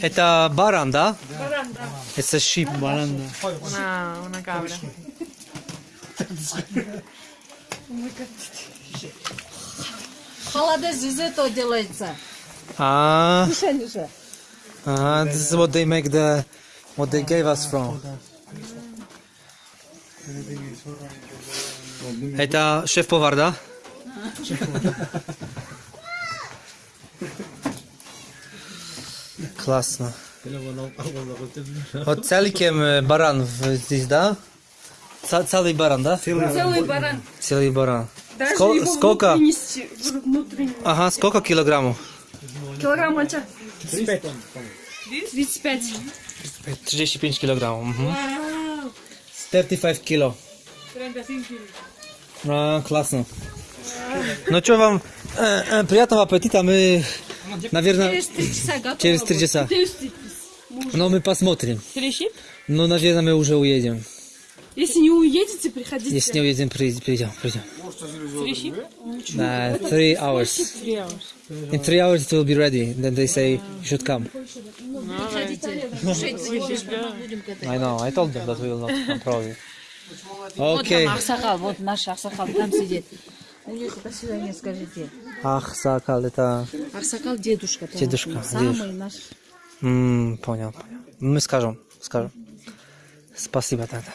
Это баран, да? Баран, да. Это sheep. Баран, да. Una, una cabra. Холодец из этого делается. А, Кушай уже. а, this is what they make the, what they gave us from. Это шеф-повар, да? Классно. Вот целиком э, баран в- здесь, да? Ца- Целый баран, да? Целый баран. Целый баран. Даже Ско- его сколько? внутренности, внутренний. Ага, сколько килограммов? Килограмм это 35. 35 килограммов. Угу. 35 кило. 35 А, классно. Ну что вам, э, э, приятного аппетита. Мы, наверное, Через три часа готово. через три часа. Но мы посмотрим. Ну, наверное, мы уже уедем. Если не уедете, приходите. Если не уедем, при- придем, придем. Трещит? Uh, three hours. In three hours it will be ready. Then they say you should come. I know. I told them that we will not come probably. Вот Okay. там Аксакал, вот наш Аксакал там сидит. У них до свидания скажите. Ах, Сакал, это... Аксакал дедушка. Дедушка, Самый наш. М, понял, понял. Мы скажем, скажем. Спасибо тогда.